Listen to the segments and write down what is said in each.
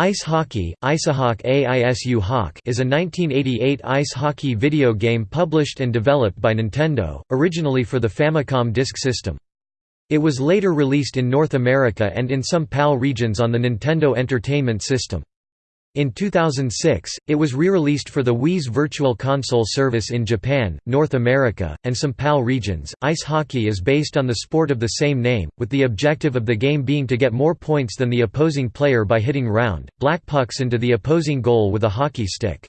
Ice Hockey, AISU is a 1988 ice hockey video game published and developed by Nintendo, originally for the Famicom Disk System. It was later released in North America and in some PAL regions on the Nintendo Entertainment System. In 2006, it was re-released for the Wii's Virtual Console service in Japan, North America, and some PAL regions. Ice hockey is based on the sport of the same name, with the objective of the game being to get more points than the opposing player by hitting round, black pucks into the opposing goal with a hockey stick.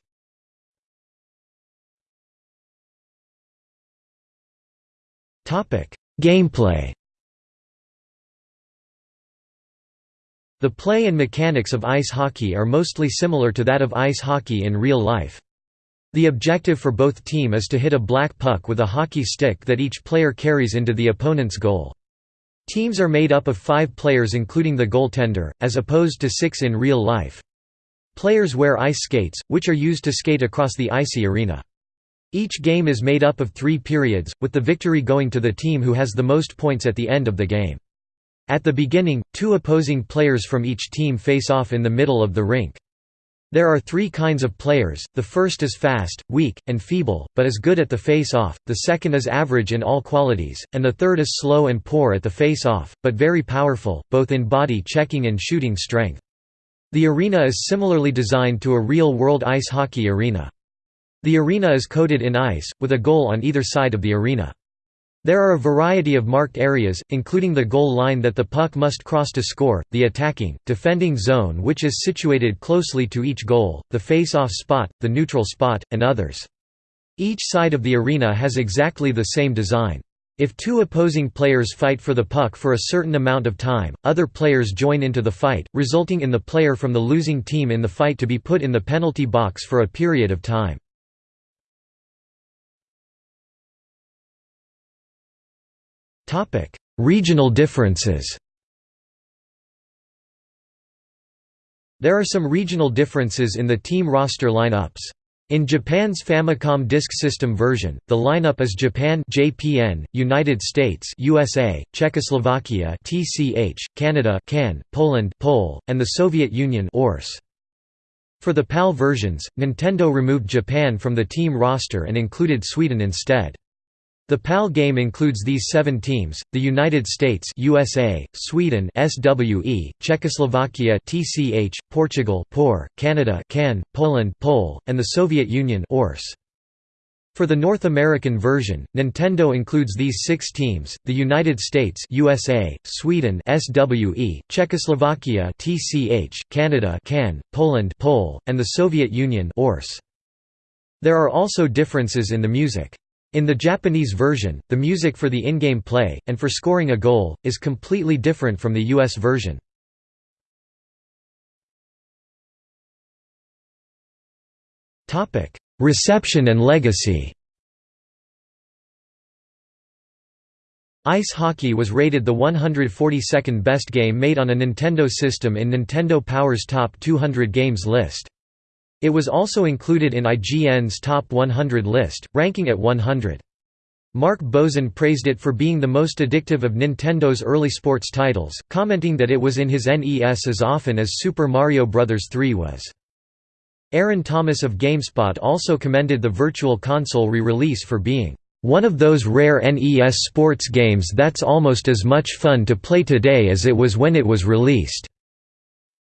Gameplay The play and mechanics of ice hockey are mostly similar to that of ice hockey in real life. The objective for both team is to hit a black puck with a hockey stick that each player carries into the opponent's goal. Teams are made up of five players including the goaltender, as opposed to six in real life. Players wear ice skates, which are used to skate across the icy arena. Each game is made up of three periods, with the victory going to the team who has the most points at the end of the game. At the beginning, two opposing players from each team face off in the middle of the rink. There are three kinds of players, the first is fast, weak, and feeble, but is good at the face-off, the second is average in all qualities, and the third is slow and poor at the face-off, but very powerful, both in body checking and shooting strength. The arena is similarly designed to a real-world ice hockey arena. The arena is coated in ice, with a goal on either side of the arena. There are a variety of marked areas, including the goal line that the puck must cross to score, the attacking, defending zone which is situated closely to each goal, the face-off spot, the neutral spot, and others. Each side of the arena has exactly the same design. If two opposing players fight for the puck for a certain amount of time, other players join into the fight, resulting in the player from the losing team in the fight to be put in the penalty box for a period of time. Regional differences There are some regional differences in the team roster lineups. In Japan's Famicom Disk System version, the lineup is Japan (JPN), United States (USA), Czechoslovakia (TCH), Canada (CAN), Poland (POL), and the Soviet Union (ORS). For the PAL versions, Nintendo removed Japan from the team roster and included Sweden instead. The PAL game includes these seven teams, the United States USA, Sweden SWE, Czechoslovakia TCH, Portugal POR, Canada CAN, Poland POL, and the Soviet Union ORS. For the North American version, Nintendo includes these six teams, the United States USA, Sweden SWE, Czechoslovakia TCH, Canada CAN, Poland POL, and the Soviet Union ORS. There are also differences in the music. In the Japanese version, the music for the in-game play, and for scoring a goal, is completely different from the US version. Reception and legacy Ice Hockey was rated the 142nd best game made on a Nintendo system in Nintendo Power's Top 200 Games list. It was also included in IGN's Top 100 list, ranking at 100. Mark Bozon praised it for being the most addictive of Nintendo's early sports titles, commenting that it was in his NES as often as Super Mario Bros. 3 was. Aaron Thomas of GameSpot also commended the Virtual Console re-release for being one of those rare NES sports games that's almost as much fun to play today as it was when it was released.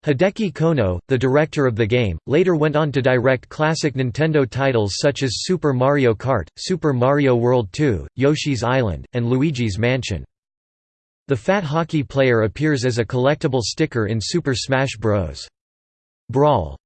Hideki Konno, the director of the game, later went on to direct classic Nintendo titles such as Super Mario Kart, Super Mario World 2, Yoshi's Island, and Luigi's Mansion. The Fat Hockey player appears as a collectible sticker in Super Smash Bros. Brawl.